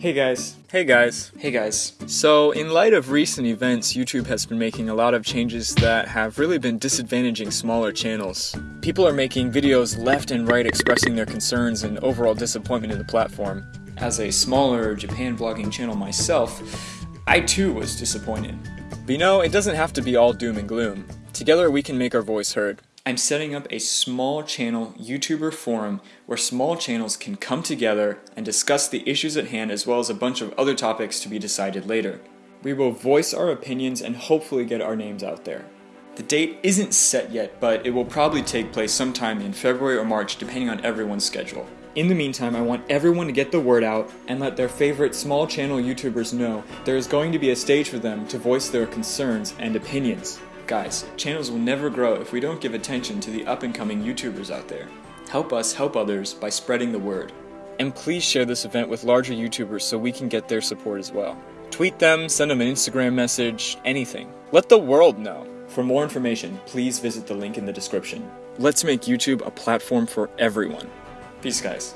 Hey guys. Hey guys. Hey guys. So, in light of recent events, YouTube has been making a lot of changes that have really been disadvantaging smaller channels. People are making videos left and right expressing their concerns and overall disappointment in the platform. As a smaller Japan vlogging channel myself, I too was disappointed. But you know, it doesn't have to be all doom and gloom. Together we can make our voice heard. I'm setting up a small channel YouTuber forum where small channels can come together and discuss the issues at hand as well as a bunch of other topics to be decided later. We will voice our opinions and hopefully get our names out there. The date isn't set yet, but it will probably take place sometime in February or March depending on everyone's schedule. In the meantime, I want everyone to get the word out and let their favorite small channel YouTubers know there is going to be a stage for them to voice their concerns and opinions. Guys, channels will never grow if we don't give attention to the up and coming YouTubers out there. Help us help others by spreading the word. And please share this event with larger YouTubers so we can get their support as well. Tweet them, send them an Instagram message, anything. Let the world know. For more information, please visit the link in the description. Let's make YouTube a platform for everyone. Peace, guys.